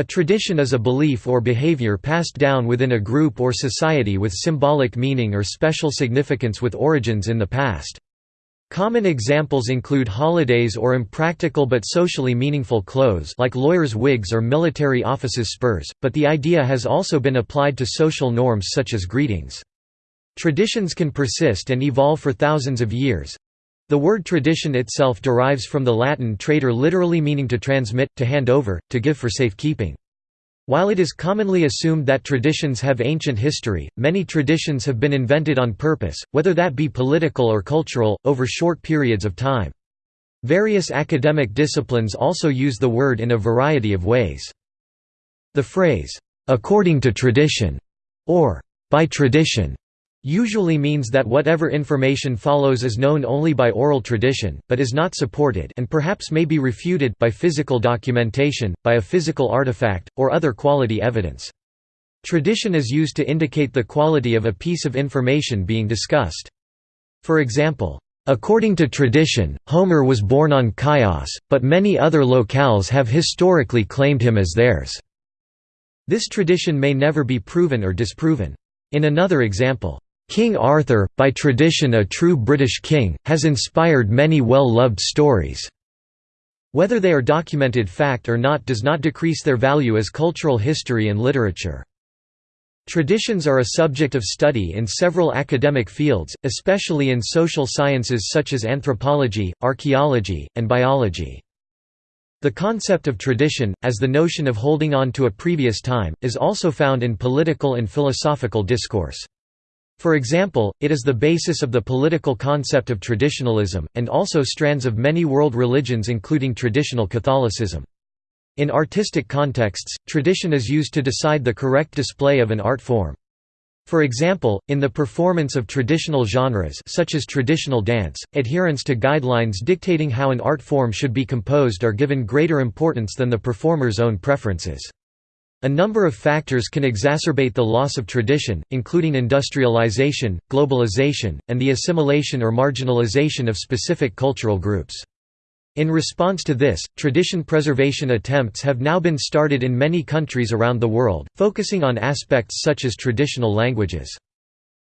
A tradition is a belief or behavior passed down within a group or society with symbolic meaning or special significance with origins in the past. Common examples include holidays or impractical but socially meaningful clothes like lawyers' wigs or military officers' spurs, but the idea has also been applied to social norms such as greetings. Traditions can persist and evolve for thousands of years, the word tradition itself derives from the Latin tradere literally meaning to transmit, to hand over, to give for safekeeping. While it is commonly assumed that traditions have ancient history, many traditions have been invented on purpose, whether that be political or cultural, over short periods of time. Various academic disciplines also use the word in a variety of ways. The phrase, "'according to tradition' or "'by tradition' usually means that whatever information follows is known only by oral tradition, but is not supported and perhaps may be refuted by physical documentation, by a physical artifact, or other quality evidence. Tradition is used to indicate the quality of a piece of information being discussed. For example, According to tradition, Homer was born on Chios, but many other locales have historically claimed him as theirs. This tradition may never be proven or disproven. In another example, King Arthur, by tradition a true British king, has inspired many well-loved stories. Whether they are documented fact or not does not decrease their value as cultural history and literature. Traditions are a subject of study in several academic fields, especially in social sciences such as anthropology, archaeology, and biology. The concept of tradition, as the notion of holding on to a previous time, is also found in political and philosophical discourse. For example, it is the basis of the political concept of traditionalism, and also strands of many world religions including traditional Catholicism. In artistic contexts, tradition is used to decide the correct display of an art form. For example, in the performance of traditional genres such as traditional dance, adherence to guidelines dictating how an art form should be composed are given greater importance than the performer's own preferences. A number of factors can exacerbate the loss of tradition, including industrialization, globalization, and the assimilation or marginalization of specific cultural groups. In response to this, tradition preservation attempts have now been started in many countries around the world, focusing on aspects such as traditional languages.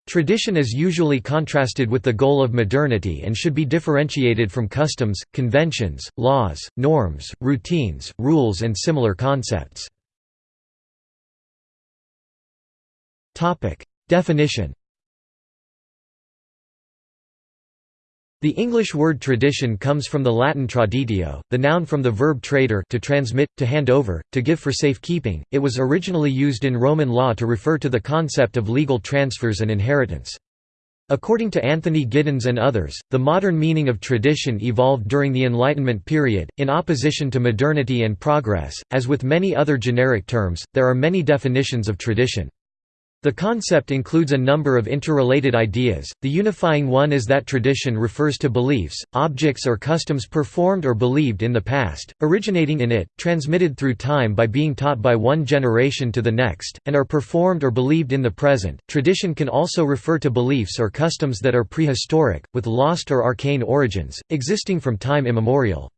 Tradition is usually contrasted with the goal of modernity and should be differentiated from customs, conventions, laws, norms, routines, rules and similar concepts. Topic: Definition. The English word tradition comes from the Latin traditio, the noun from the verb tradere to transmit, to hand over, to give for safekeeping. It was originally used in Roman law to refer to the concept of legal transfers and inheritance. According to Anthony Giddens and others, the modern meaning of tradition evolved during the Enlightenment period, in opposition to modernity and progress. As with many other generic terms, there are many definitions of tradition. The concept includes a number of interrelated ideas. The unifying one is that tradition refers to beliefs, objects, or customs performed or believed in the past, originating in it, transmitted through time by being taught by one generation to the next, and are performed or believed in the present. Tradition can also refer to beliefs or customs that are prehistoric, with lost or arcane origins, existing from time immemorial.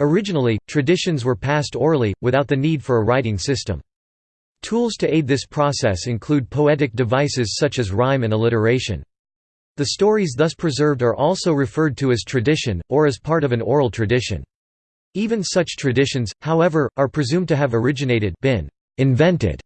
Originally, traditions were passed orally, without the need for a writing system. Tools to aid this process include poetic devices such as rhyme and alliteration. The stories thus preserved are also referred to as tradition, or as part of an oral tradition. Even such traditions, however, are presumed to have originated been invented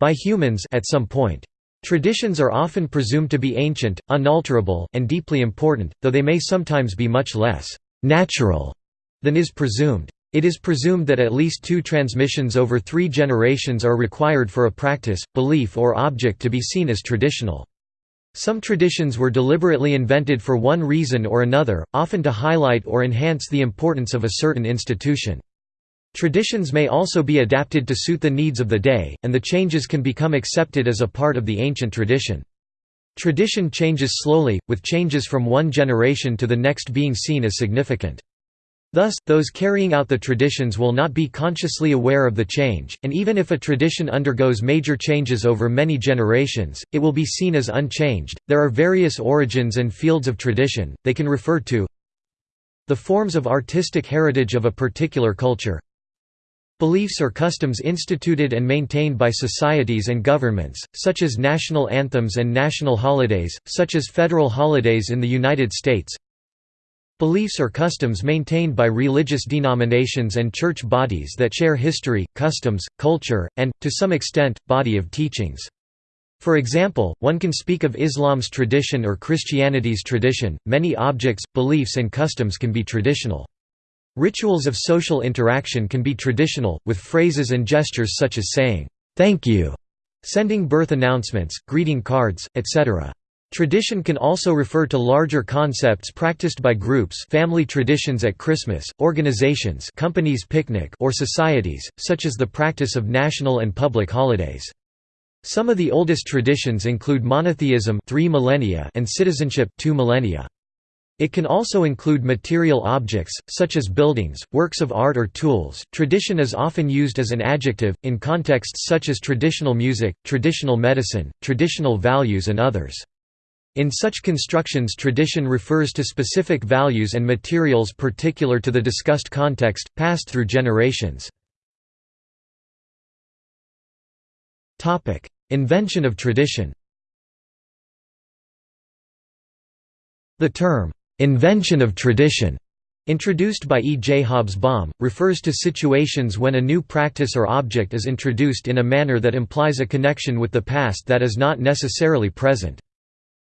by humans at some point. Traditions are often presumed to be ancient, unalterable, and deeply important, though they may sometimes be much less «natural» than is presumed. It is presumed that at least two transmissions over three generations are required for a practice, belief or object to be seen as traditional. Some traditions were deliberately invented for one reason or another, often to highlight or enhance the importance of a certain institution. Traditions may also be adapted to suit the needs of the day, and the changes can become accepted as a part of the ancient tradition. Tradition changes slowly, with changes from one generation to the next being seen as significant. Thus, those carrying out the traditions will not be consciously aware of the change, and even if a tradition undergoes major changes over many generations, it will be seen as unchanged. There are various origins and fields of tradition, they can refer to the forms of artistic heritage of a particular culture, Beliefs or customs instituted and maintained by societies and governments, such as national anthems and national holidays, such as federal holidays in the United States. Beliefs or customs maintained by religious denominations and church bodies that share history, customs, culture, and, to some extent, body of teachings. For example, one can speak of Islam's tradition or Christianity's tradition. Many objects, beliefs, and customs can be traditional. Rituals of social interaction can be traditional, with phrases and gestures such as saying, "'Thank you'", sending birth announcements, greeting cards, etc. Tradition can also refer to larger concepts practiced by groups family traditions at Christmas, organizations companies picnic or societies, such as the practice of national and public holidays. Some of the oldest traditions include monotheism 3 millennia and citizenship 2 millennia. It can also include material objects, such as buildings, works of art or tools. Tradition is often used as an adjective, in contexts such as traditional music, traditional medicine, traditional values and others. In such constructions tradition refers to specific values and materials particular to the discussed context, passed through generations. Invention of tradition The term, Invention of tradition Introduced by E. J. Hobsbawm, refers to situations when a new practice or object is introduced in a manner that implies a connection with the past that is not necessarily present.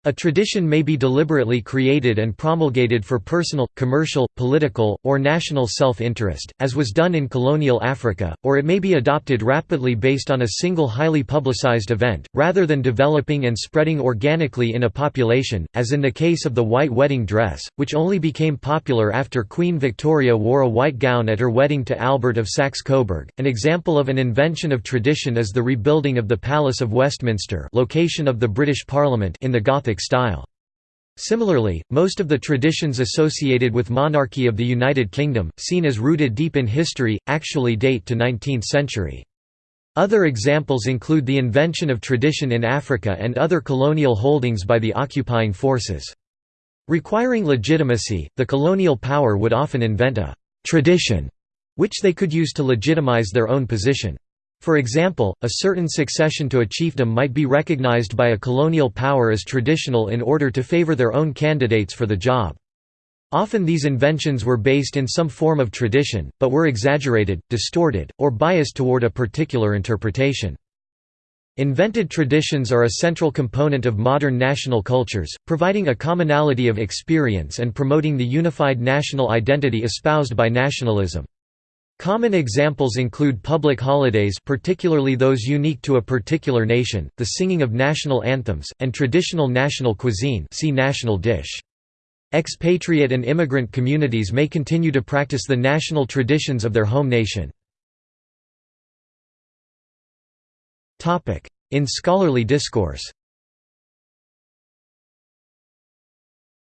A tradition may be deliberately created and promulgated for personal, commercial, political, or national self-interest, as was done in colonial Africa, or it may be adopted rapidly based on a single highly publicized event, rather than developing and spreading organically in a population, as in the case of the white wedding dress, which only became popular after Queen Victoria wore a white gown at her wedding to Albert of Saxe-Coburg. An example of an invention of tradition is the rebuilding of the Palace of Westminster location of the British Parliament in the Gothic Gothic style. Similarly, most of the traditions associated with monarchy of the United Kingdom, seen as rooted deep in history, actually date to 19th century. Other examples include the invention of tradition in Africa and other colonial holdings by the occupying forces. Requiring legitimacy, the colonial power would often invent a «tradition» which they could use to legitimize their own position. For example, a certain succession to a chiefdom might be recognized by a colonial power as traditional in order to favor their own candidates for the job. Often these inventions were based in some form of tradition, but were exaggerated, distorted, or biased toward a particular interpretation. Invented traditions are a central component of modern national cultures, providing a commonality of experience and promoting the unified national identity espoused by nationalism. Common examples include public holidays particularly those unique to a particular nation, the singing of national anthems, and traditional national cuisine see national dish. Expatriate and immigrant communities may continue to practice the national traditions of their home nation. In scholarly discourse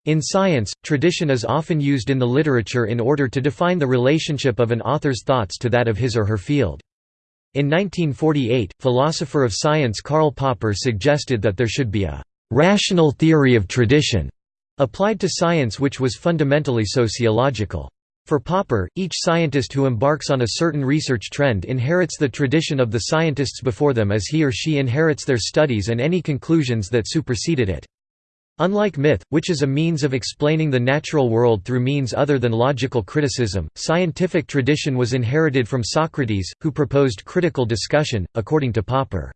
In science, tradition is often used in the literature in order to define the relationship of an author's thoughts to that of his or her field. In 1948, philosopher of science Karl Popper suggested that there should be a «rational theory of tradition» applied to science which was fundamentally sociological. For Popper, each scientist who embarks on a certain research trend inherits the tradition of the scientists before them as he or she inherits their studies and any conclusions that superseded it. Unlike myth, which is a means of explaining the natural world through means other than logical criticism, scientific tradition was inherited from Socrates, who proposed critical discussion, according to Popper.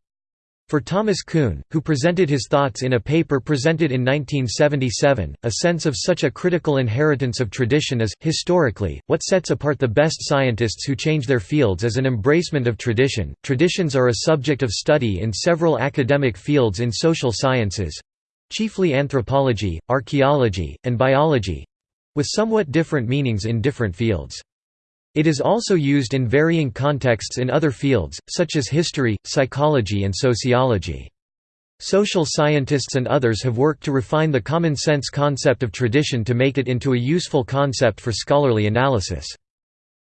For Thomas Kuhn, who presented his thoughts in a paper presented in 1977, a sense of such a critical inheritance of tradition is, historically, what sets apart the best scientists who change their fields as an embracement of tradition. Traditions are a subject of study in several academic fields in social sciences, chiefly anthropology, archaeology, and biology—with somewhat different meanings in different fields. It is also used in varying contexts in other fields, such as history, psychology and sociology. Social scientists and others have worked to refine the common-sense concept of tradition to make it into a useful concept for scholarly analysis.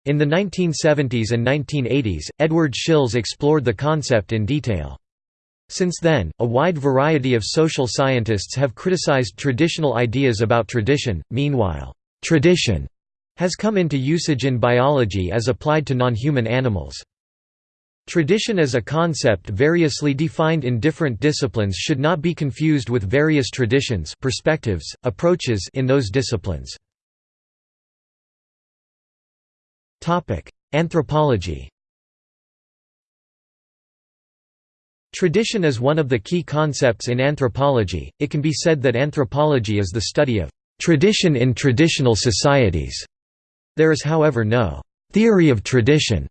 In the 1970s and 1980s, Edward Shils explored the concept in detail. Since then, a wide variety of social scientists have criticized traditional ideas about tradition. Meanwhile, tradition has come into usage in biology as applied to non-human animals. Tradition as a concept variously defined in different disciplines should not be confused with various traditions perspectives, approaches in those disciplines. Anthropology Tradition is one of the key concepts in anthropology. It can be said that anthropology is the study of tradition in traditional societies. There is however no theory of tradition.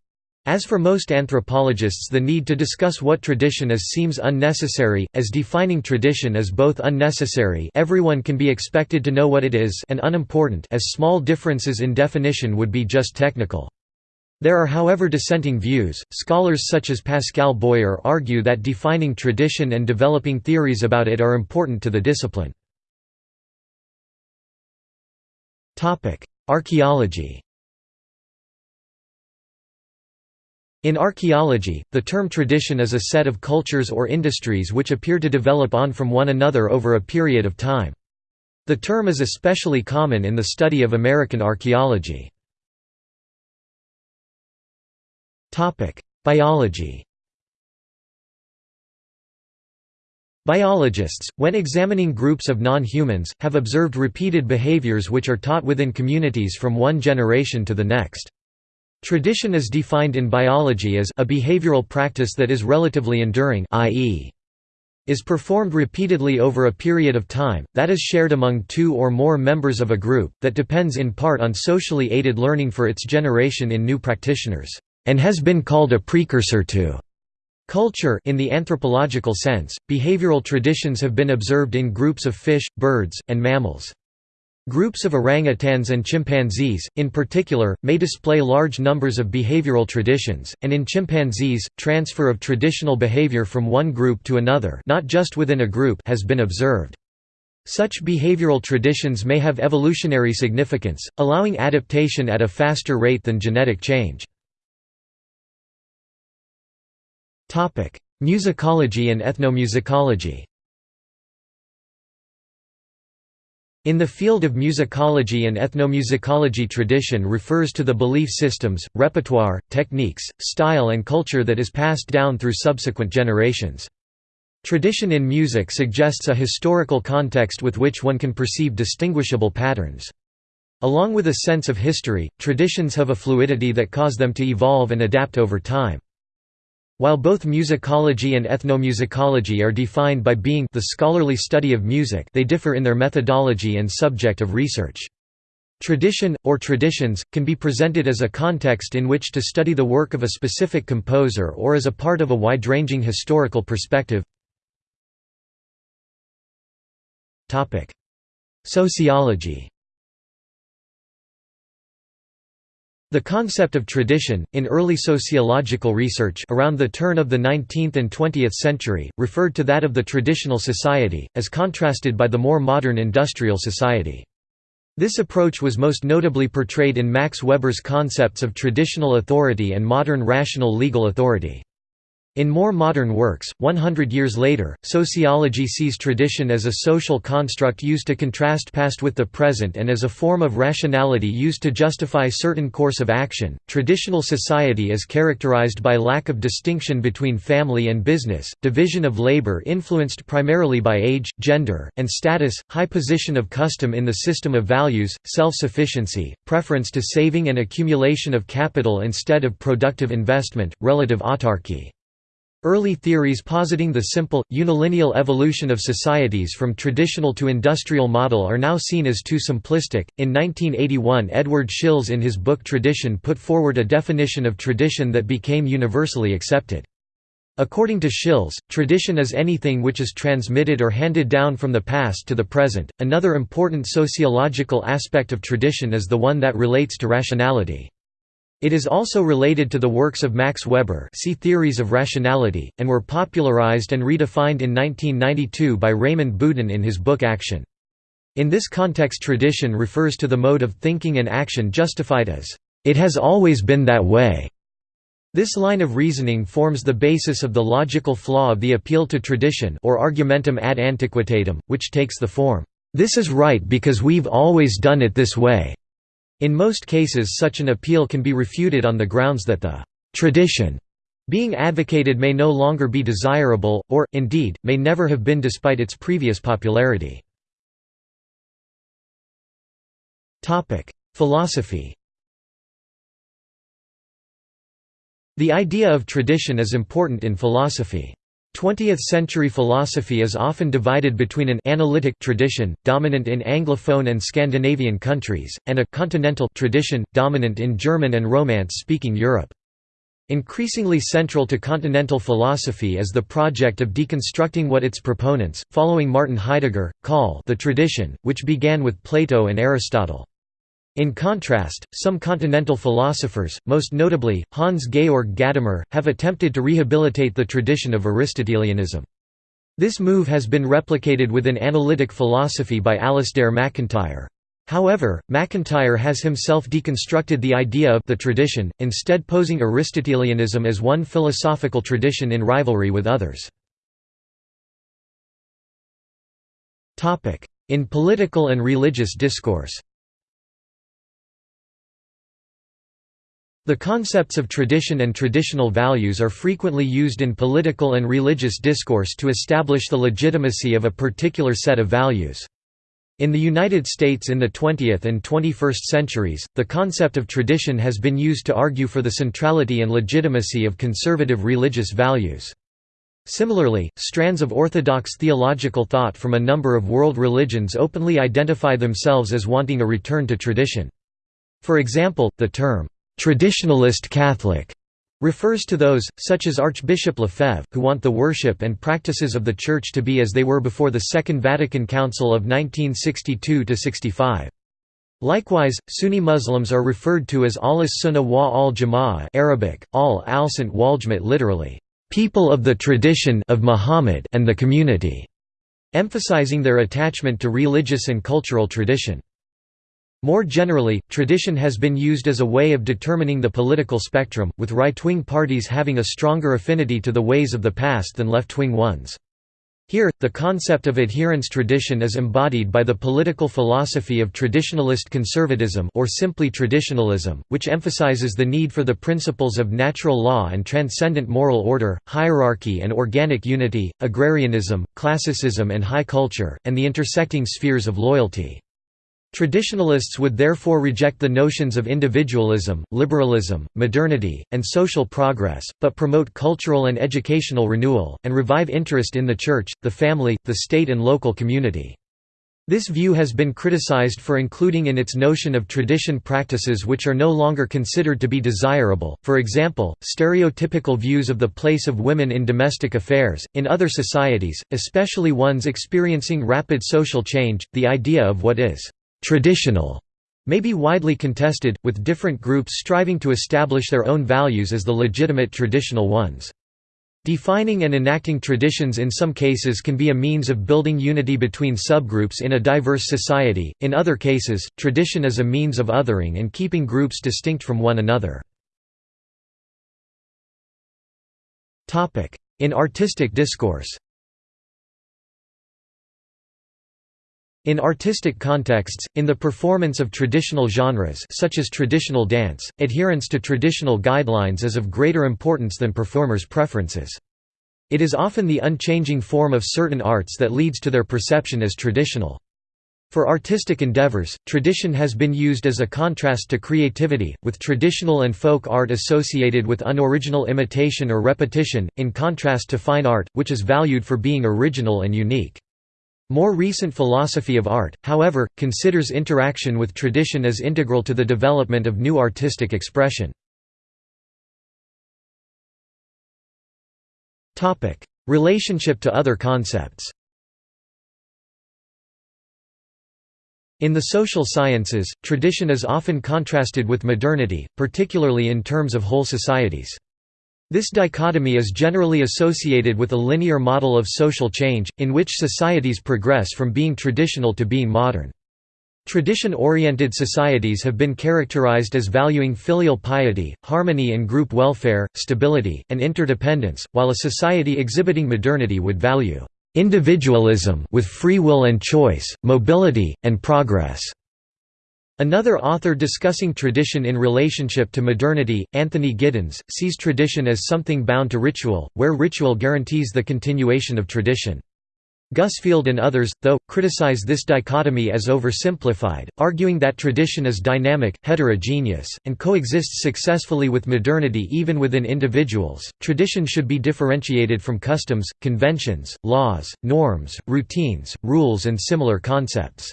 As for most anthropologists the need to discuss what tradition is seems unnecessary, as defining tradition is both unnecessary everyone can be expected to know what it is and unimportant as small differences in definition would be just technical. There are however dissenting views. Scholars such as Pascal Boyer argue that defining tradition and developing theories about it are important to the discipline. Topic: Archaeology. In archaeology, the term tradition is a set of cultures or industries which appear to develop on from one another over a period of time. The term is especially common in the study of American archaeology. Biology. Biologists, when examining groups of non-humans, have observed repeated behaviors which are taught within communities from one generation to the next. Tradition is defined in biology as a behavioral practice that is relatively enduring i.e is performed repeatedly over a period of time, that is shared among two or more members of a group, that depends in part on socially aided learning for its generation in new practitioners and has been called a precursor to culture in the anthropological sense. Behavioral traditions have been observed in groups of fish, birds, and mammals. Groups of orangutans and chimpanzees, in particular, may display large numbers of behavioral traditions, and in chimpanzees, transfer of traditional behavior from one group to another not just within a group has been observed. Such behavioral traditions may have evolutionary significance, allowing adaptation at a faster rate than genetic change. Musicology and ethnomusicology In the field of musicology and ethnomusicology tradition refers to the belief systems, repertoire, techniques, style and culture that is passed down through subsequent generations. Tradition in music suggests a historical context with which one can perceive distinguishable patterns. Along with a sense of history, traditions have a fluidity that cause them to evolve and adapt over time. While both musicology and ethnomusicology are defined by being the scholarly study of music they differ in their methodology and subject of research. Tradition, or traditions, can be presented as a context in which to study the work of a specific composer or as a part of a wide-ranging historical perspective. Sociology The concept of tradition, in early sociological research around the turn of the 19th and 20th century, referred to that of the traditional society, as contrasted by the more modern industrial society. This approach was most notably portrayed in Max Weber's concepts of traditional authority and modern rational legal authority. In more modern works, 100 years later, sociology sees tradition as a social construct used to contrast past with the present and as a form of rationality used to justify certain course of action. Traditional society is characterized by lack of distinction between family and business, division of labor influenced primarily by age, gender, and status, high position of custom in the system of values, self-sufficiency, preference to saving and accumulation of capital instead of productive investment, relative autarky. Early theories positing the simple, unilineal evolution of societies from traditional to industrial model are now seen as too simplistic. In 1981, Edward Shils in his book Tradition put forward a definition of tradition that became universally accepted. According to Shils, tradition is anything which is transmitted or handed down from the past to the present. Another important sociological aspect of tradition is the one that relates to rationality. It is also related to the works of Max Weber see Theories of Rationality, and were popularized and redefined in 1992 by Raymond Boudon in his book Action. In this context tradition refers to the mode of thinking and action justified as, "...it has always been that way." This line of reasoning forms the basis of the logical flaw of the appeal to tradition or argumentum ad antiquitatem, which takes the form, "...this is right because we've always done it this way." In most cases such an appeal can be refuted on the grounds that the «tradition» being advocated may no longer be desirable, or, indeed, may never have been despite its previous popularity. Philosophy The idea of tradition is important in philosophy. 20th-century philosophy is often divided between an analytic tradition, dominant in Anglophone and Scandinavian countries, and a continental tradition, dominant in German and Romance-speaking Europe. Increasingly central to continental philosophy is the project of deconstructing what its proponents, following Martin Heidegger, call the tradition, which began with Plato and Aristotle. In contrast, some continental philosophers, most notably, Hans-Georg Gadamer, have attempted to rehabilitate the tradition of Aristotelianism. This move has been replicated within analytic philosophy by Alasdair MacIntyre. However, MacIntyre has himself deconstructed the idea of the tradition, instead posing Aristotelianism as one philosophical tradition in rivalry with others. In political and religious discourse The concepts of tradition and traditional values are frequently used in political and religious discourse to establish the legitimacy of a particular set of values. In the United States in the 20th and 21st centuries, the concept of tradition has been used to argue for the centrality and legitimacy of conservative religious values. Similarly, strands of orthodox theological thought from a number of world religions openly identify themselves as wanting a return to tradition. For example, the term, Traditionalist Catholic refers to those, such as Archbishop Lefebvre, who want the worship and practices of the Church to be as they were before the Second Vatican Council of 1962–65. Likewise, Sunni Muslims are referred to as al-Sunnah wa al-Jama'ah Arabic, al alsant waljmat literally, "...people of the tradition of Muhammad and the community", emphasizing their attachment to religious and cultural tradition. More generally, tradition has been used as a way of determining the political spectrum, with right-wing parties having a stronger affinity to the ways of the past than left-wing ones. Here, the concept of adherence tradition is embodied by the political philosophy of traditionalist conservatism or simply traditionalism, which emphasizes the need for the principles of natural law and transcendent moral order, hierarchy and organic unity, agrarianism, classicism and high culture, and the intersecting spheres of loyalty. Traditionalists would therefore reject the notions of individualism, liberalism, modernity, and social progress, but promote cultural and educational renewal, and revive interest in the church, the family, the state and local community. This view has been criticized for including in its notion of tradition practices which are no longer considered to be desirable, for example, stereotypical views of the place of women in domestic affairs. In other societies, especially ones experiencing rapid social change, the idea of what is traditional may be widely contested, with different groups striving to establish their own values as the legitimate traditional ones. Defining and enacting traditions in some cases can be a means of building unity between subgroups in a diverse society, in other cases, tradition is a means of othering and keeping groups distinct from one another. In artistic discourse In artistic contexts, in the performance of traditional genres such as traditional dance, adherence to traditional guidelines is of greater importance than performers' preferences. It is often the unchanging form of certain arts that leads to their perception as traditional. For artistic endeavors, tradition has been used as a contrast to creativity, with traditional and folk art associated with unoriginal imitation or repetition, in contrast to fine art, which is valued for being original and unique. More recent philosophy of art, however, considers interaction with tradition as integral to the development of new artistic expression. Relationship to other concepts In the social sciences, tradition is often contrasted with modernity, particularly in terms of whole societies. This dichotomy is generally associated with a linear model of social change, in which societies progress from being traditional to being modern. Tradition-oriented societies have been characterized as valuing filial piety, harmony and group welfare, stability, and interdependence, while a society exhibiting modernity would value individualism with free will and choice, mobility, and progress. Another author discussing tradition in relationship to modernity, Anthony Giddens, sees tradition as something bound to ritual, where ritual guarantees the continuation of tradition. Gusfield and others, though, criticize this dichotomy as oversimplified, arguing that tradition is dynamic, heterogeneous, and coexists successfully with modernity even within individuals. Tradition should be differentiated from customs, conventions, laws, norms, routines, rules, and similar concepts.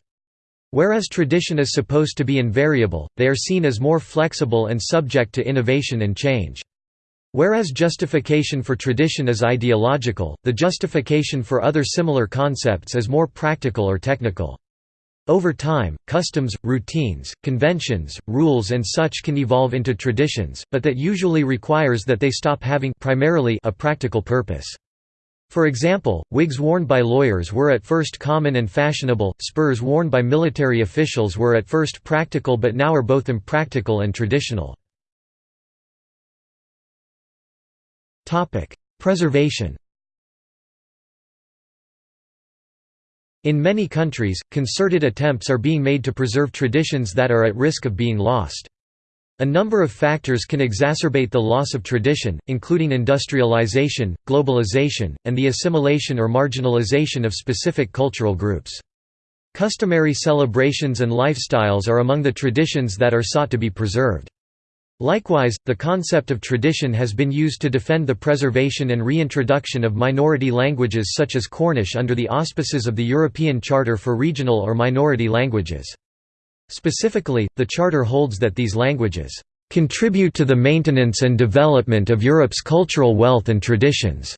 Whereas tradition is supposed to be invariable, they are seen as more flexible and subject to innovation and change. Whereas justification for tradition is ideological, the justification for other similar concepts is more practical or technical. Over time, customs, routines, conventions, rules and such can evolve into traditions, but that usually requires that they stop having primarily a practical purpose. For example, wigs worn by lawyers were at first common and fashionable, spurs worn by military officials were at first practical but now are both impractical and traditional. Preservation In many countries, concerted attempts are being made to preserve traditions that are at risk of being lost. A number of factors can exacerbate the loss of tradition, including industrialization, globalization, and the assimilation or marginalization of specific cultural groups. Customary celebrations and lifestyles are among the traditions that are sought to be preserved. Likewise, the concept of tradition has been used to defend the preservation and reintroduction of minority languages such as Cornish under the auspices of the European Charter for Regional or Minority Languages. Specifically, the Charter holds that these languages contribute to the maintenance and development of Europe's cultural wealth and traditions."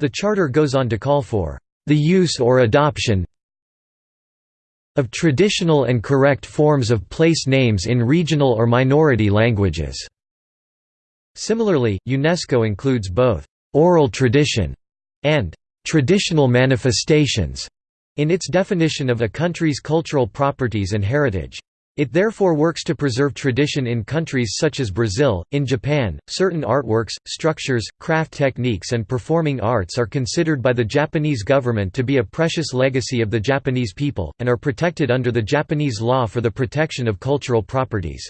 The Charter goes on to call for the use or adoption of traditional and correct forms of place names in regional or minority languages." Similarly, UNESCO includes both «oral tradition» and «traditional manifestations» in its definition of a country's cultural properties and heritage. It therefore works to preserve tradition in countries such as Brazil. In Japan, certain artworks, structures, craft techniques, and performing arts are considered by the Japanese government to be a precious legacy of the Japanese people, and are protected under the Japanese law for the protection of cultural properties.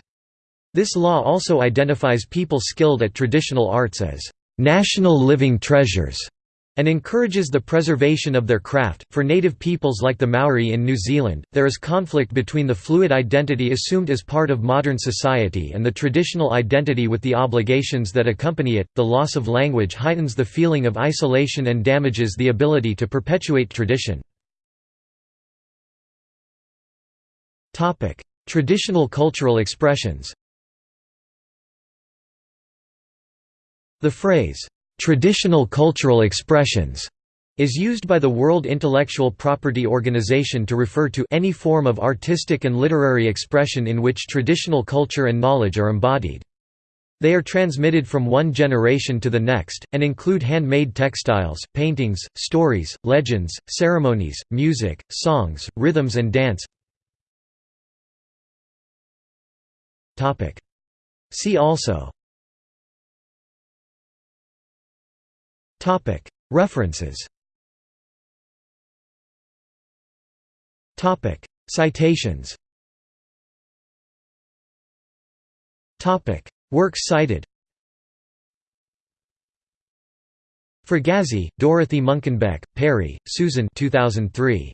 This law also identifies people skilled at traditional arts as national living treasures and encourages the preservation of their craft. For native peoples like the Maori in New Zealand, there is conflict between the fluid identity assumed as part of modern society and the traditional identity with the obligations that accompany it. The loss of language heightens the feeling of isolation and damages the ability to perpetuate tradition. Topic: Traditional cultural expressions. The phrase Traditional cultural expressions is used by the World Intellectual Property Organization to refer to any form of artistic and literary expression in which traditional culture and knowledge are embodied. They are transmitted from one generation to the next, and include handmade textiles, paintings, stories, legends, ceremonies, music, songs, rhythms and dance See also References Citations Works cited Fragaszy, Dorothy Munkenbeck, Perry, Susan 2003.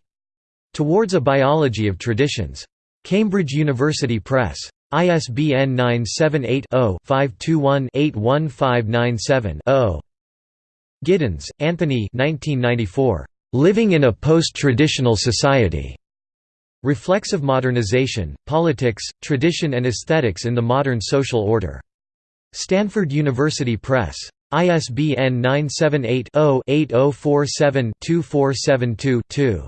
Towards a Biology of Traditions. Cambridge University Press. ISBN 978 0 521 81597 0. Giddens, Anthony 1994. Living in a Post-Traditional Society. Reflexive Modernization, Politics, Tradition and Aesthetics in the Modern Social Order. Stanford University Press. ISBN 978-0-8047-2472-2.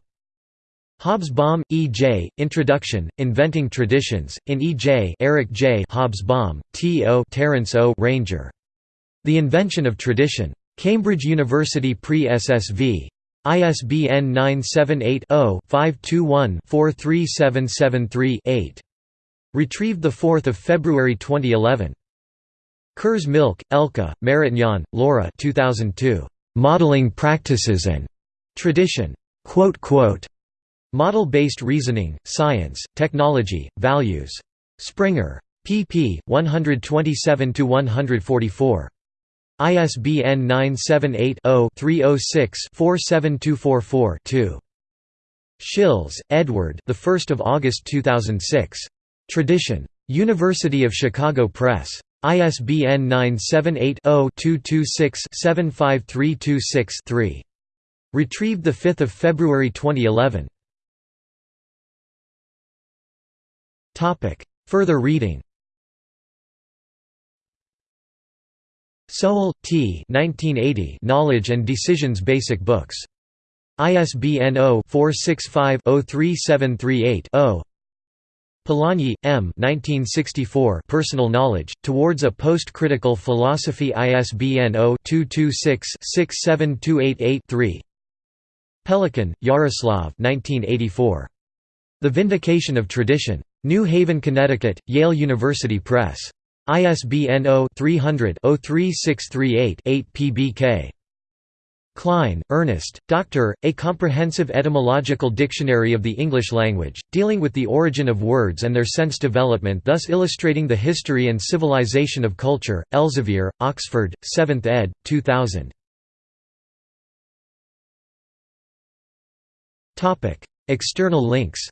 Hobsbawm, E. J., Introduction, Inventing Traditions, in E. J. Eric J. Hobsbawm, T. O. Terence O. Ranger. The Invention of Tradition. Cambridge University Pre-SSV. ISBN 978-0-521-43773-8. Retrieved 4 February 2011. Kurz-Milcke, Elke, Martignon, Laura 2002. "'Modeling Practices and Tradition' Model-Based Reasoning, Science, Technology, Values. Springer. pp. 127–144. ISBN 978-0-306-47244-2. Shils, Edward the 1st of August 2006. Tradition. University of Chicago Press. ISBN 978-0-226-75326-3. Retrieved 5 February 2011. Further reading Sowell, T. 1980 Knowledge and Decisions Basic Books. ISBN 0-465-03738-0 Polanyi, M. 1964 Personal Knowledge, Towards a Post-Critical Philosophy ISBN 0-226-67288-3 Pelikan, Jaroslav 1984. The Vindication of Tradition. New Haven, Connecticut, Yale University Press. ISBN 0-300-03638-8 pbk. Klein, Ernest, Dr., A Comprehensive Etymological Dictionary of the English Language, dealing with the origin of words and their sense development thus illustrating the history and civilization of culture, Elsevier, Oxford, 7th ed., 2000. External links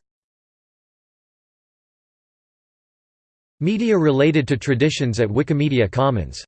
Media related to traditions at Wikimedia Commons